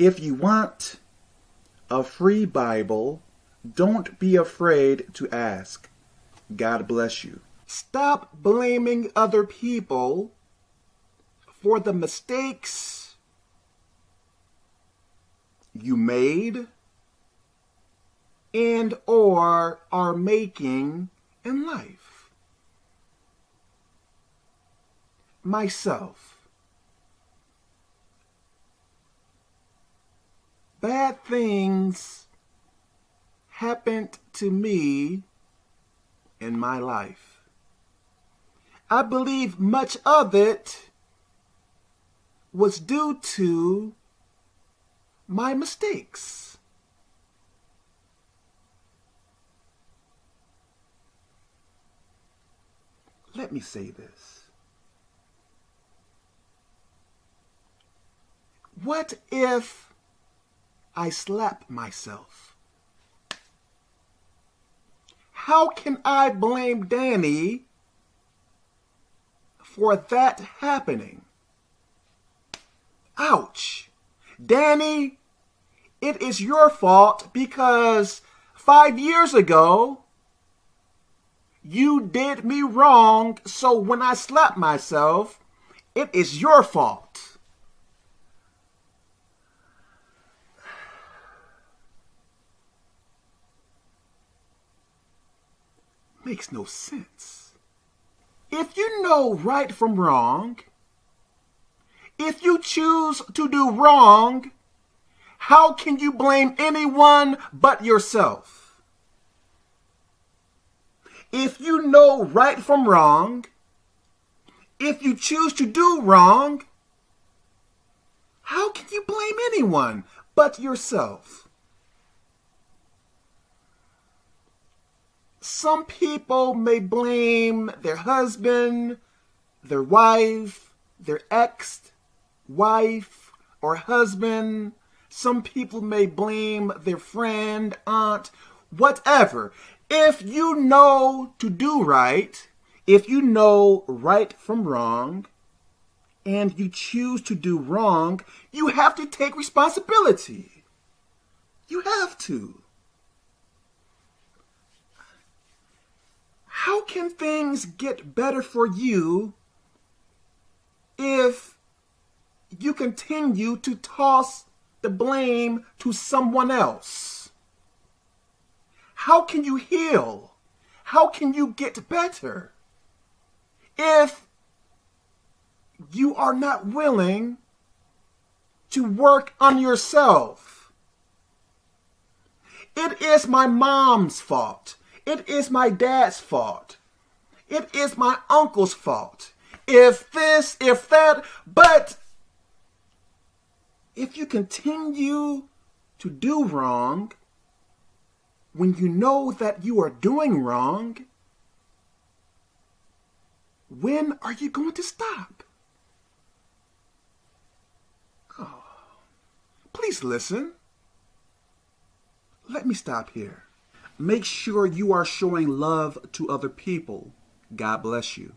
If you want a free Bible, don't be afraid to ask. God bless you. Stop blaming other people for the mistakes you made and or are making in life. Myself. Bad things happened to me in my life. I believe much of it was due to my mistakes. Let me say this. What if I slap myself? How can I blame Danny for that happening? Ouch. Danny, it is your fault because five years ago, you did me wrong, so when I slap myself, it is your fault. Makes no sense. If you know right from wrong, if you choose to do wrong, how can you blame anyone but yourself? If you know right from wrong, if you choose to do wrong, how can you blame anyone but yourself? Some people may blame their husband, their wife, their ex, wife, or husband. Some people may blame their friend, aunt, whatever. If you know to do right, if you know right from wrong, and you choose to do wrong, you have to take responsibility. You have to. How can things get better for you if you continue to toss the blame to someone else? How can you heal? How can you get better if you are not willing to work on yourself? It is my mom's fault. It is my dad's fault. It is my uncle's fault. If this, if that, but if you continue to do wrong when you know that you are doing wrong, when are you going to stop? Oh, please listen. Let me stop here. Make sure you are showing love to other people. God bless you.